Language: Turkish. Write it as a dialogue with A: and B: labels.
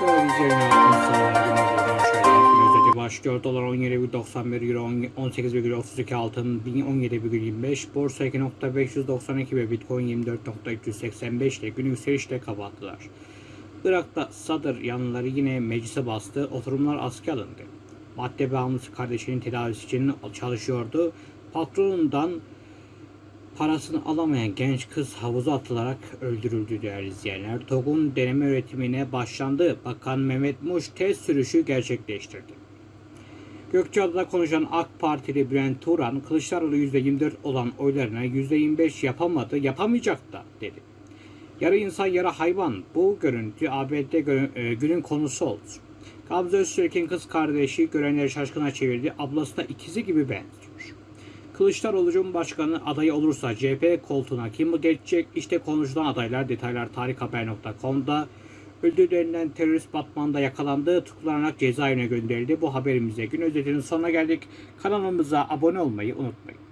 A: Değerli izleyenler, insanlar günümüzden şöyle gün özeti başlıyor. Dolar 17,91 Euro 18,32 altın 17,25 Borsa 2.592 ve Bitcoin 24.385 ile gün yükselişle kapattılar. Irak'ta Sadr yanlıları yine meclise bastı. Oturumlar askıya alındı. Madde bağımlısı kardeşinin tedavisi için çalışıyordu. Patronundan Parasını alamayan genç kız havuza atılarak öldürüldü değerli izleyenler. TOG'un deneme üretimine başlandı. Bakan Mehmet Muş test sürüşü gerçekleştirdi. Gökçeada'da konuşan AK Partili Bülent Turan, Kılıçdaroğlu %24 olan oylarına %25 yapamadı, yapamayacak da dedi. Yarı insan yarı hayvan. Bu görüntü ABD e, günün konusu oldu. Gamze Öztürk'ün kız kardeşi görenleri şaşkına çevirdi. Ablası da ikizi gibi benziyor. Kılıçdaroğlu Cumhurbaşkanı adayı olursa CHP koltuğuna kim geçecek? İşte konuşulan adaylar detaylar tarikhaber.com'da öldüğü denilen terörist Batman'da yakalandı, tutuklanarak cezaevine gönderildi. Bu haberimize gün özetinin sonuna geldik. Kanalımıza abone olmayı unutmayın.